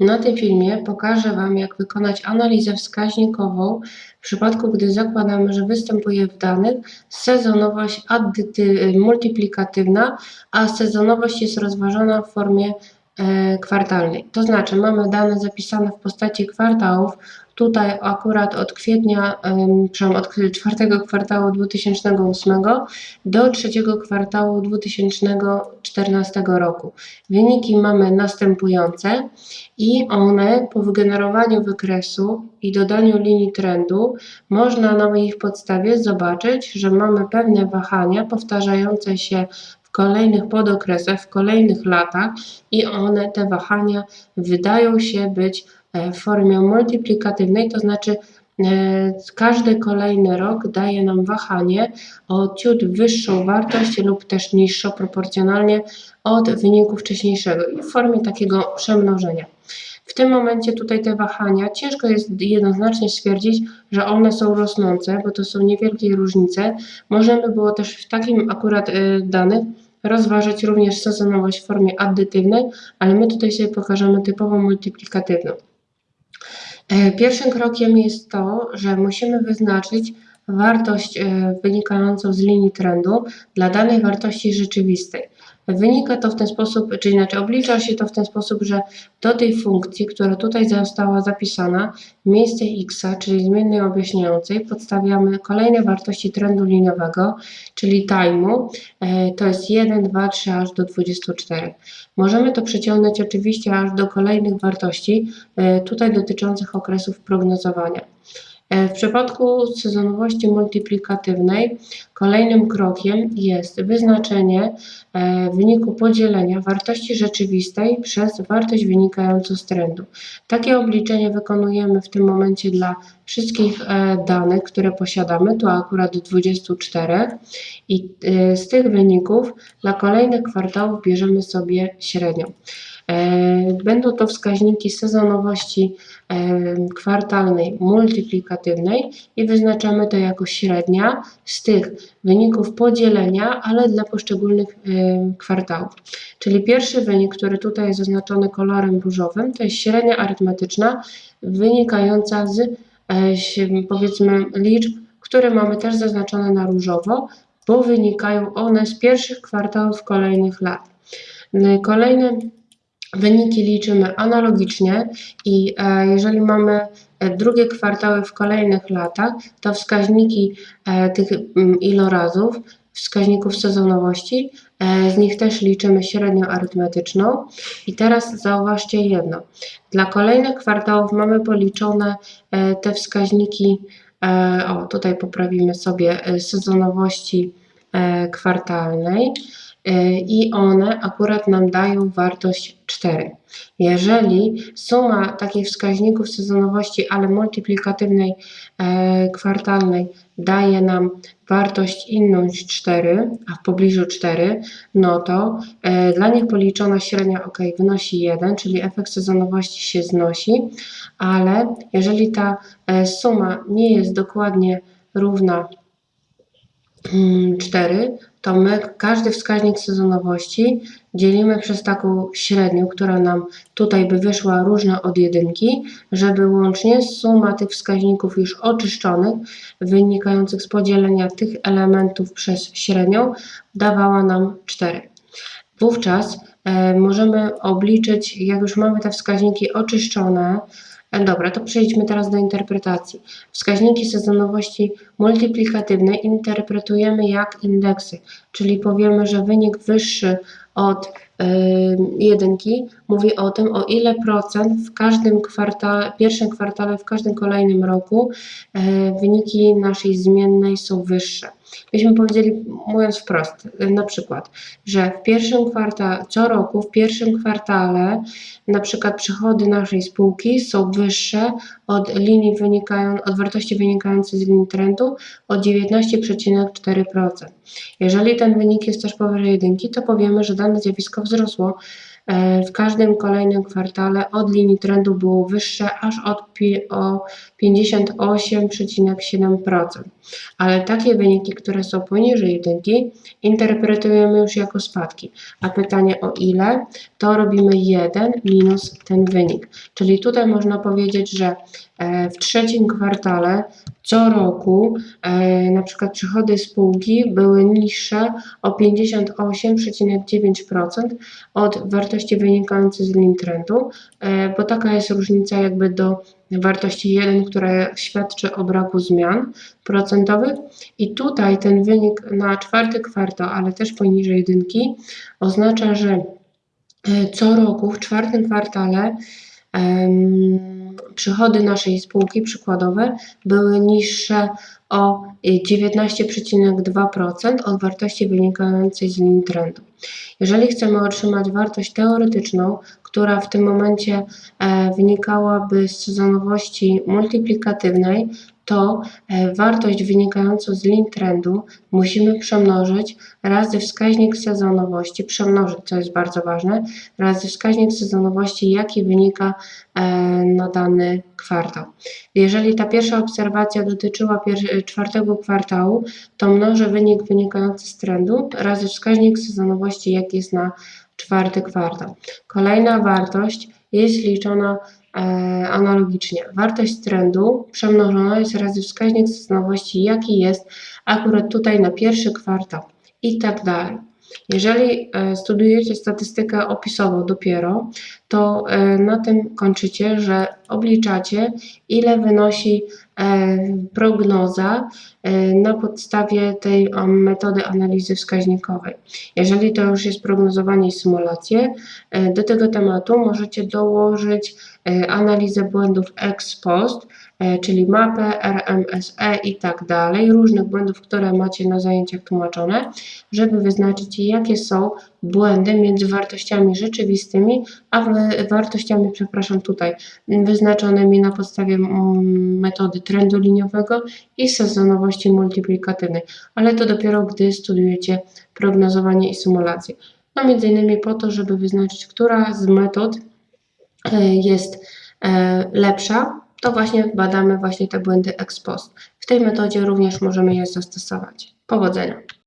Na tym filmie pokażę Wam, jak wykonać analizę wskaźnikową w przypadku, gdy zakładamy, że występuje w danych sezonowość multiplikatywna, a sezonowość jest rozważona w formie kwartalnej. To znaczy mamy dane zapisane w postaci kwartałów, tutaj akurat od kwietnia, przepraszam, od czwartego kwartału 2008 do trzeciego kwartału 2014 roku. Wyniki mamy następujące i one po wygenerowaniu wykresu i dodaniu linii trendu można na ich podstawie zobaczyć, że mamy pewne wahania powtarzające się kolejnych podokresach, w kolejnych latach i one, te wahania wydają się być e, w formie multiplikatywnej, to znaczy e, każdy kolejny rok daje nam wahanie o ciut wyższą wartość lub też niższą proporcjonalnie od wyniku wcześniejszego i w formie takiego przemnożenia. W tym momencie tutaj te wahania, ciężko jest jednoznacznie stwierdzić, że one są rosnące, bo to są niewielkie różnice. Możemy było też w takim akurat y, danych rozważyć również sezonowość w formie addytywnej, ale my tutaj sobie pokażemy typowo multiplikatywną. E, pierwszym krokiem jest to, że musimy wyznaczyć wartość e, wynikającą z linii trendu dla danej wartości rzeczywistej. Wynika to w ten sposób, czy inaczej oblicza się to w ten sposób, że do tej funkcji, która tutaj została zapisana, miejsce x, czyli zmiennej objaśniającej, podstawiamy kolejne wartości trendu liniowego, czyli time'u, e, to jest 1, 2, 3 aż do 24. Możemy to przeciągnąć oczywiście aż do kolejnych wartości, e, tutaj dotyczących okresów prognozowania. E, w przypadku sezonowości multiplikatywnej kolejnym krokiem jest wyznaczenie e, wyniku podzielenia wartości rzeczywistej przez wartość wynikającą z trendu. Takie obliczenie wykonujemy w tym momencie dla wszystkich e, danych, które posiadamy, tu akurat 24 i z tych wyników dla kolejnych kwartałów bierzemy sobie średnią. Będą to wskaźniki sezonowości kwartalnej multiplikatywnej i wyznaczamy to jako średnia z tych wyników podzielenia, ale dla poszczególnych kwartałów. Czyli pierwszy wynik, który tutaj jest zaznaczony kolorem różowym, to jest średnia arytmetyczna wynikająca z powiedzmy liczb, które mamy też zaznaczone na różowo, bo wynikają one z pierwszych kwartałów kolejnych lat. Kolejny Wyniki liczymy analogicznie i e, jeżeli mamy e, drugie kwartały w kolejnych latach, to wskaźniki e, tych ilorazów, wskaźników sezonowości, z nich też liczymy średnią arytmetyczną. I teraz zauważcie jedno. Dla kolejnych kwartałów mamy policzone te wskaźniki, o tutaj poprawimy sobie sezonowości kwartalnej. Y, i one akurat nam dają wartość 4. Jeżeli suma takich wskaźników sezonowości, ale multiplikatywnej e, kwartalnej daje nam wartość inną niż 4, a w pobliżu 4, no to e, dla nich policzona średnia ok wynosi 1, czyli efekt sezonowości się znosi, ale jeżeli ta e, suma nie jest dokładnie równa 4, mm, to my każdy wskaźnik sezonowości dzielimy przez taką średnią, która nam tutaj by wyszła różna od jedynki, żeby łącznie suma tych wskaźników już oczyszczonych, wynikających z podzielenia tych elementów przez średnią, dawała nam 4. Wówczas e, możemy obliczyć, jak już mamy te wskaźniki oczyszczone, dobra, to przejdźmy teraz do interpretacji. Wskaźniki sezonowości multiplikatywnej interpretujemy jak indeksy, czyli powiemy, że wynik wyższy od jedynki mówi o tym, o ile procent w każdym kwartale, pierwszym kwartale, w każdym kolejnym roku e, wyniki naszej zmiennej są wyższe. Byśmy powiedzieli, mówiąc wprost, na przykład, że w pierwszym kwartale, co roku, w pierwszym kwartale na przykład przychody naszej spółki są wyższe od linii wynikają, od wartości wynikającej z linii trendu o 19,4%. Jeżeli ten wynik jest też powyżej jedynki, to powiemy, że dane zjawisko wzrosło e, w każdym kolejnym kwartale od linii trendu było wyższe aż od o 58,7%. Ale takie wyniki, które są poniżej jedynki, interpretujemy już jako spadki. A pytanie o ile, to robimy 1 minus ten wynik. Czyli tutaj można powiedzieć, że e, w trzecim kwartale co roku e, na przykład przychody spółki były niższe o 58,9% od wartości wynikającej z lin trendu, e, bo taka jest różnica jakby do wartości 1, która świadczy o braku zmian procentowych i tutaj ten wynik na czwarty kwartał, ale też poniżej jedynki oznacza, że e, co roku w czwartym kwartale przychody naszej spółki przykładowe były niższe o 19,2% od wartości wynikającej z lin trendu. Jeżeli chcemy otrzymać wartość teoretyczną, która w tym momencie e, wynikałaby z sezonowości multiplikatywnej, to e, wartość wynikającą z lin trendu musimy przemnożyć razy wskaźnik sezonowości, przemnożyć, co jest bardzo ważne, razy wskaźnik sezonowości, jaki wynika e, na dany kwartał. Jeżeli ta pierwsza obserwacja dotyczyła pier- czwartego kwartału, to mnożę wynik wynikający z trendu razy wskaźnik sezonowości, jaki jest na czwarty kwartał. Kolejna wartość jest liczona e, analogicznie. Wartość trendu przemnożona jest razy wskaźnik sezonowości, jaki jest akurat tutaj na pierwszy kwartał i tak dalej. Jeżeli e, studujecie statystykę opisową dopiero, to e, na tym kończycie, że obliczacie, ile wynosi e, prognoza e, na podstawie tej metody analizy wskaźnikowej. Jeżeli to już jest prognozowanie i symulacje, e, do tego tematu możecie dołożyć e, analizę błędów ex post, e, czyli mapę, RMSE i tak dalej, różnych błędów, które macie na zajęciach tłumaczone, żeby wyznaczyć, jakie są błędy między wartościami rzeczywistymi, a wartościami, przepraszam, tutaj wyznaczonymi na podstawie mm, metody trendu liniowego i sezonowości multiplikatywnej, ale to dopiero gdy studujecie prognozowanie i symulację. No między innymi po to, żeby wyznaczyć, która z metod e, jest e, lepsza, to właśnie badamy właśnie te błędy ex post. W tej metodzie również możemy je zastosować. Powodzenia!